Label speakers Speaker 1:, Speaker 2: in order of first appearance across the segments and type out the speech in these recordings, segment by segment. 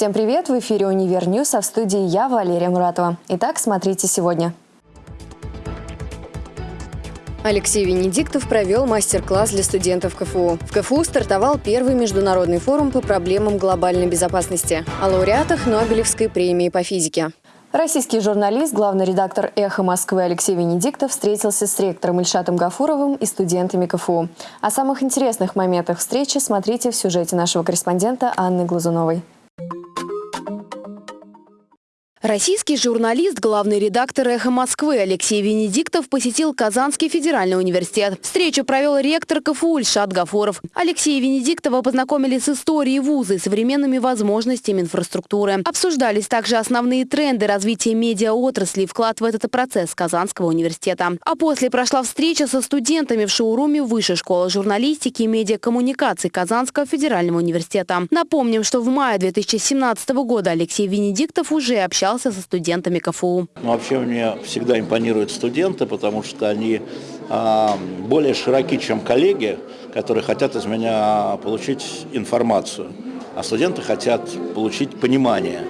Speaker 1: Всем привет! В эфире «Универ News», а в студии я, Валерия Муратова. Итак, смотрите сегодня. Алексей Венедиктов провел мастер-класс для студентов КФУ. В КФУ стартовал первый международный форум по проблемам глобальной безопасности о лауреатах Нобелевской премии по физике. Российский журналист, главный редактор «Эхо Москвы» Алексей Венедиктов встретился с ректором Ильшатом Гафуровым и студентами КФУ. О самых интересных моментах встречи смотрите в сюжете нашего корреспондента Анны Глазуновой.
Speaker 2: Российский журналист, главный редактор «Эхо Москвы» Алексей Венедиктов посетил Казанский федеральный университет. Встречу провел ректор КФУ Ильшат Гафоров. Алексея Венедиктова познакомили с историей вуза и современными возможностями инфраструктуры. Обсуждались также основные тренды развития медиаотрасли и вклад в этот процесс Казанского университета. А после прошла встреча со студентами в шоуруме Высшей школы журналистики и медиакоммуникаций Казанского федерального университета. Напомним, что в мае 2017 года Алексей Венедиктов уже общался общался со студентами КФУ.
Speaker 3: Вообще мне всегда импонируют студенты, потому что они а, более широки, чем коллеги, которые хотят из меня получить информацию. А студенты хотят получить понимание.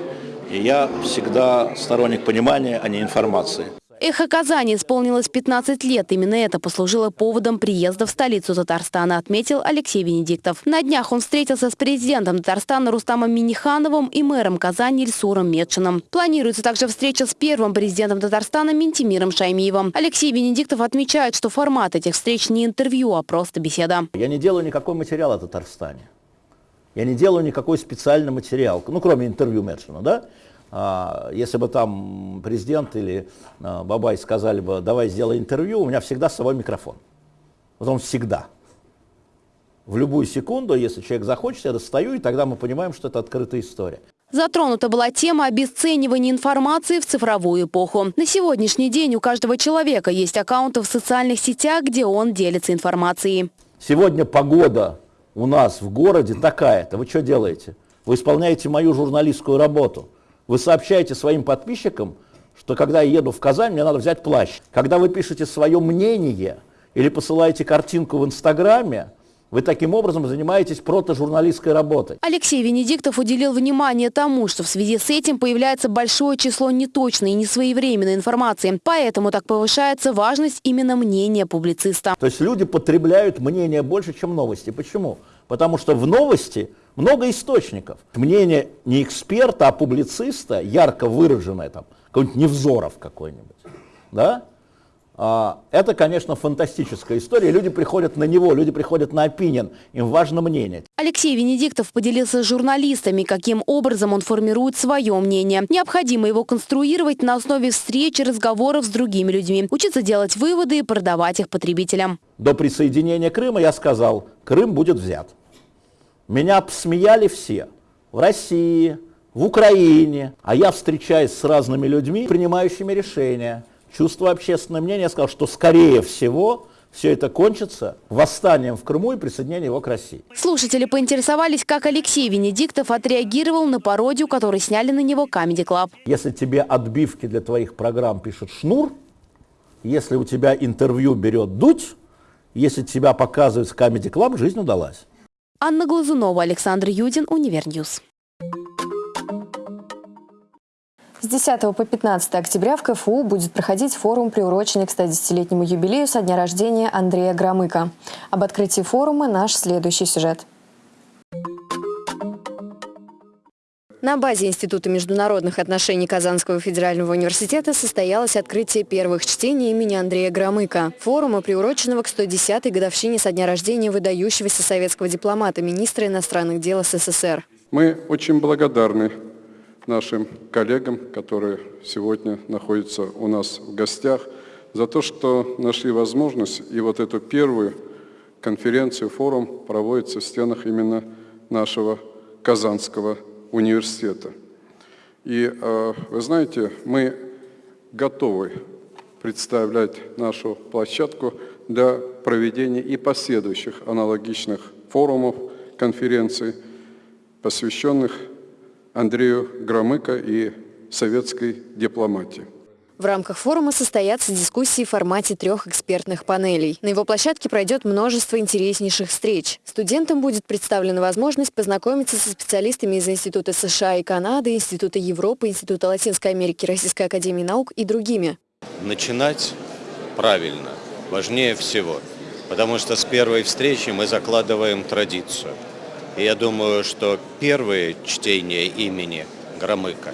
Speaker 3: И я всегда сторонник понимания, а не информации.
Speaker 2: Эхо Казани исполнилось 15 лет. Именно это послужило поводом приезда в столицу Татарстана, отметил Алексей Венедиктов. На днях он встретился с президентом Татарстана Рустамом Минихановым и мэром Казани Ильсуром Медшиным. Планируется также встреча с первым президентом Татарстана Ментимиром Шаймиевым. Алексей Венедиктов отмечает, что формат этих встреч не интервью, а просто беседа.
Speaker 3: Я не делаю никакой материал о Татарстане. Я не делаю никакой специальный материал, ну, кроме интервью Медшина, да? А, если бы там президент или а, Бабай сказали бы, давай сделай интервью, у меня всегда с собой микрофон. Вот он всегда. В любую секунду, если человек захочет, я достаю, и тогда мы понимаем, что это открытая история.
Speaker 2: Затронута была тема обесценивания информации в цифровую эпоху. На сегодняшний день у каждого человека есть аккаунты в социальных сетях, где он делится информацией.
Speaker 3: Сегодня погода у нас в городе такая-то. Вы что делаете? Вы исполняете мою журналистскую работу. Вы сообщаете своим подписчикам, что когда я еду в Казань, мне надо взять плащ. Когда вы пишете свое мнение или посылаете картинку в Инстаграме, вы таким образом занимаетесь протожурналистской работой.
Speaker 2: Алексей Венедиктов уделил внимание тому, что в связи с этим появляется большое число неточной и несвоевременной информации. Поэтому так повышается важность именно мнения публициста.
Speaker 3: То есть люди потребляют мнение больше, чем новости. Почему? Потому что в новости много источников. Мнение не эксперта, а публициста, ярко выраженное, там, какой-нибудь Невзоров какой-нибудь, да? А, это, конечно, фантастическая история. Люди приходят на него, люди приходят на опинион, им важно мнение.
Speaker 2: Алексей Венедиктов поделился с журналистами, каким образом он формирует свое мнение. Необходимо его конструировать на основе встреч и разговоров с другими людьми, учиться делать выводы и продавать их потребителям.
Speaker 3: До присоединения Крыма я сказал, Крым будет взят. Меня посмеяли все. В России, в Украине. А я встречаюсь с разными людьми, принимающими решения. Чувство общественного мнения, сказал, что скорее всего все это кончится восстанием в Крыму и присоединением его к России.
Speaker 2: Слушатели поинтересовались, как Алексей Венедиктов отреагировал на пародию, которую сняли на него Comedy Club.
Speaker 3: Если тебе отбивки для твоих программ пишет Шнур, если у тебя интервью берет Дудь, если тебя показывают в Comedy Club, жизнь удалась.
Speaker 2: Анна Глазунова, Александр Юдин, Универ News.
Speaker 1: С 10 по 15 октября в КФУ будет проходить форум, приуроченный к 110-летнему юбилею со дня рождения Андрея Громыко. Об открытии форума наш следующий сюжет. На базе Института международных отношений Казанского федерального университета состоялось открытие первых чтений имени Андрея Громыко, форума, приуроченного к 110-й годовщине со дня рождения выдающегося советского дипломата, министра иностранных дел СССР.
Speaker 4: Мы очень благодарны нашим коллегам, которые сегодня находятся у нас в гостях, за то, что нашли возможность и вот эту первую конференцию, форум проводится в стенах именно нашего Казанского университета. И э, вы знаете, мы готовы представлять нашу площадку для проведения и последующих аналогичных форумов, конференций, посвященных Андрею Громыко и советской дипломатии.
Speaker 1: В рамках форума состоятся дискуссии в формате трех экспертных панелей. На его площадке пройдет множество интереснейших встреч. Студентам будет представлена возможность познакомиться со специалистами из Института США и Канады, Института Европы, Института Латинской Америки, Российской Академии Наук и другими.
Speaker 5: Начинать правильно важнее всего, потому что с первой встречи мы закладываем традицию. И я думаю, что первые чтения имени Громыка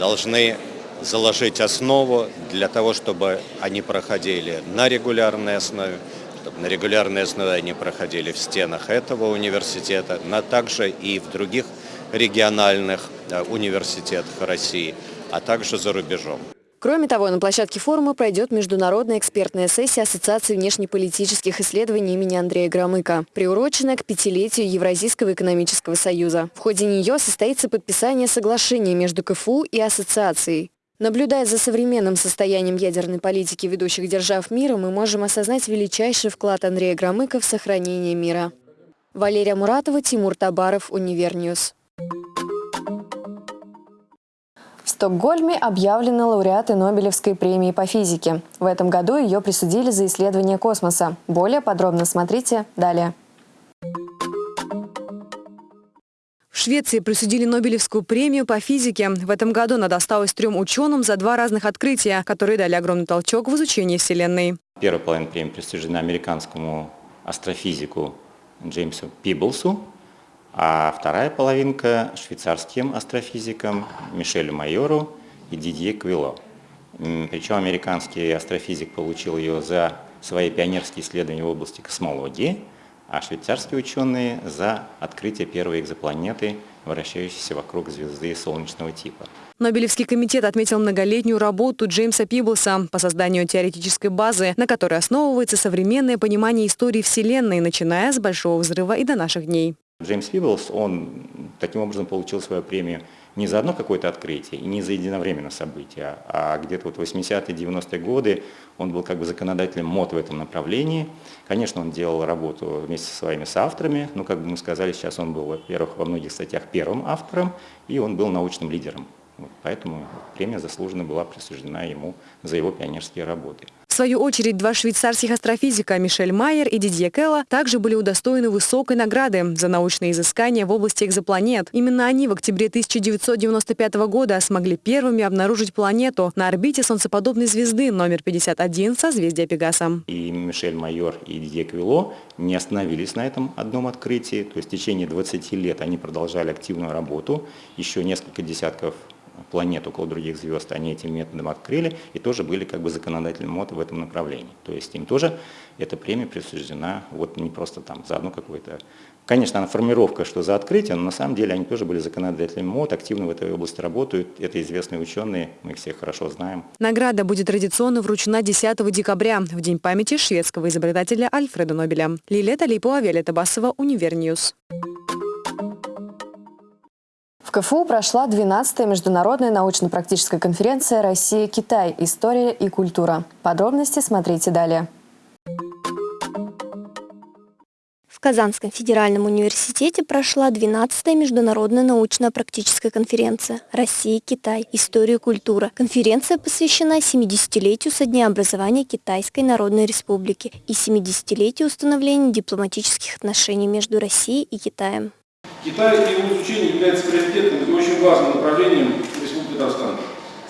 Speaker 5: должны заложить основу для того, чтобы они проходили на регулярной основе, чтобы на регулярной основе они проходили в стенах этого университета, но также и в других региональных э, университетах России, а также за рубежом.
Speaker 1: Кроме того, на площадке форума пройдет международная экспертная сессия Ассоциации внешнеполитических исследований имени Андрея Громыко, приуроченная к пятилетию Евразийского экономического союза. В ходе нее состоится подписание соглашения между КФУ и Ассоциацией. Наблюдая за современным состоянием ядерной политики ведущих держав мира, мы можем осознать величайший вклад Андрея Громыко в сохранение мира. Валерия Муратова, Тимур Табаров, Универ News. В Стокгольме объявлены лауреаты Нобелевской премии по физике. В этом году ее присудили за исследование космоса. Более подробно смотрите далее.
Speaker 2: Швеции присудили Нобелевскую премию по физике. В этом году она досталась трем ученым за два разных открытия, которые дали огромный толчок в изучении Вселенной.
Speaker 6: Первая половина премии присуждена американскому астрофизику Джеймсу Пиблсу, а вторая половинка швейцарским астрофизикам Мишелю Майору и Дидье Квило. Причем американский астрофизик получил ее за свои пионерские исследования в области космологии – а швейцарские ученые за открытие первой экзопланеты, вращающейся вокруг звезды солнечного типа.
Speaker 2: Нобелевский комитет отметил многолетнюю работу Джеймса Пиблса по созданию теоретической базы, на которой основывается современное понимание истории Вселенной, начиная с Большого взрыва и до наших дней.
Speaker 6: Джеймс Пиблс, он таким образом получил свою премию не за одно какое-то открытие и не за единовременное событие, а где-то вот 80-е, 90-е годы он был как бы законодателем мод в этом направлении. Конечно, он делал работу вместе со своими соавторами, но, как бы мы сказали, сейчас он был, во-первых, во многих статьях первым автором, и он был научным лидером. Вот, поэтому премия заслуженно была присуждена ему за его пионерские работы
Speaker 2: свою очередь, два швейцарских астрофизика Мишель Майер и Дидье Келла также были удостоены высокой награды за научные изыскания в области экзопланет. Именно они в октябре 1995 года смогли первыми обнаружить планету на орбите солнцеподобной звезды номер 51 созвездия Пегаса.
Speaker 6: И Мишель Майор и Дидье Квило не остановились на этом одном открытии. То есть в течение 20 лет они продолжали активную работу. Еще несколько десятков планет около других звезд, они этим методом открыли и тоже были как бы законодательным МОД в этом направлении. То есть им тоже эта премия присуждена вот не просто там за одну какую-то... Конечно, она формировка, что за открытие, но на самом деле они тоже были законодателями МОД, активно в этой области работают. Это известные ученые, мы их всех хорошо знаем.
Speaker 2: Награда будет традиционно вручена 10 декабря, в День памяти шведского изобретателя Альфреда Нобеля. Лилия Талипова, Виолетта Басова, Универ News.
Speaker 1: В КФУ прошла 12-я международная научно-практическая конференция «Россия-Китай. История и культура». Подробности смотрите далее.
Speaker 7: В Казанском федеральном университете прошла 12-я международная научно-практическая конференция «Россия-Китай. История и культура». Конференция посвящена 70-летию со дня образования Китайской Народной Республики и 70-летию установления дипломатических отношений между Россией и Китаем.
Speaker 8: Китай и его изучение является приоритетным и очень важным направлением Республики Татарстан.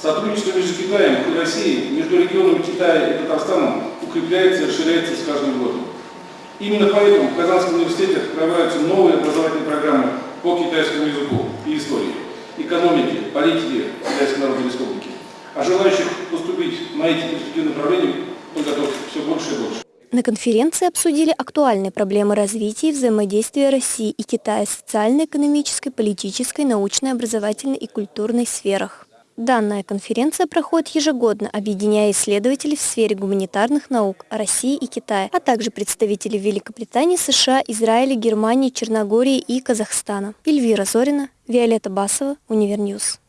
Speaker 8: Сотрудничество между Китаем и Россией, между регионами Китая и Татарстаном укрепляется и расширяется с каждым годом. Именно поэтому в Казанском университете открываются новые образовательные программы по китайскому языку и истории, экономике, политике Китайской Народной Республики. А желающих поступить на эти перспективные направления подготовки все больше и больше.
Speaker 7: На конференции обсудили актуальные проблемы развития и взаимодействия России и Китая в социально-экономической, политической, научной, образовательной и культурной сферах. Данная конференция проходит ежегодно, объединяя исследователей в сфере гуманитарных наук России и Китая, а также представителей Великобритании, США, Израиля, Германии, Черногории и Казахстана. Эльвира Зорина, Виолетта Басова, Универ News.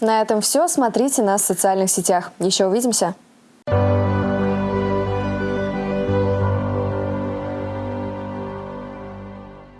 Speaker 1: На этом все. Смотрите нас в социальных сетях. Еще увидимся.